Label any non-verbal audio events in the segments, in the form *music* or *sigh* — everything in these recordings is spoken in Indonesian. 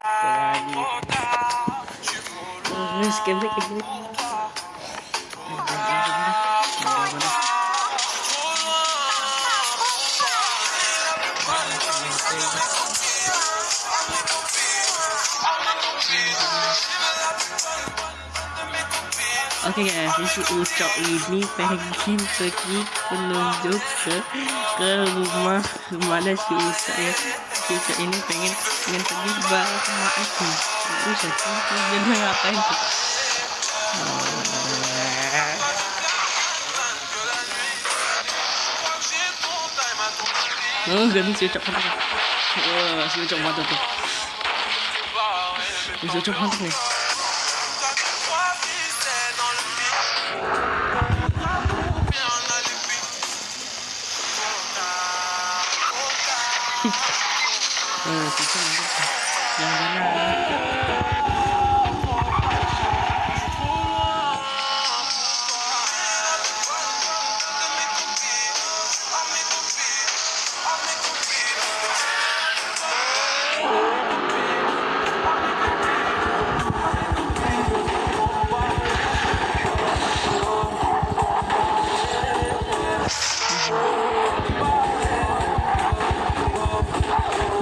Terus skemrik ini Oke okay guys, si Ucok ini pengen pergi menunjuk ke ke rumah mana si Ucok ya. Ucok ini pengen pengen pergi bareng sama aku. Ucok jadi ngapain tuh? Oh, gani si Ucok mantap. Wah, si *laughs* 네, 괜찮은 것 같아. 양반이 하나.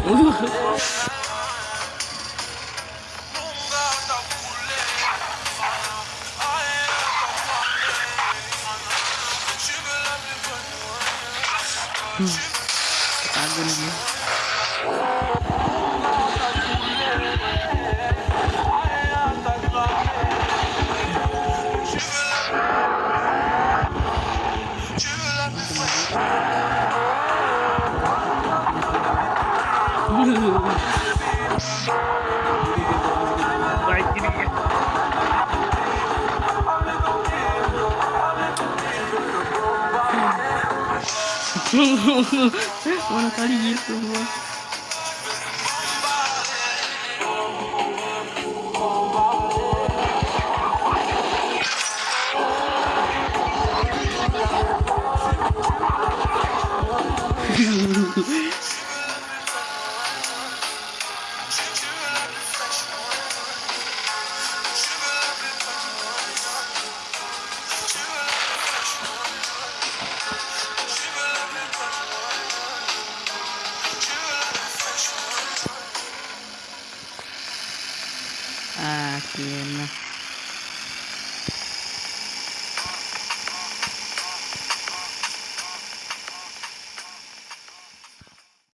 응. 안 그러네. Mano, tá lindo, mano. Thank you. 啊天呐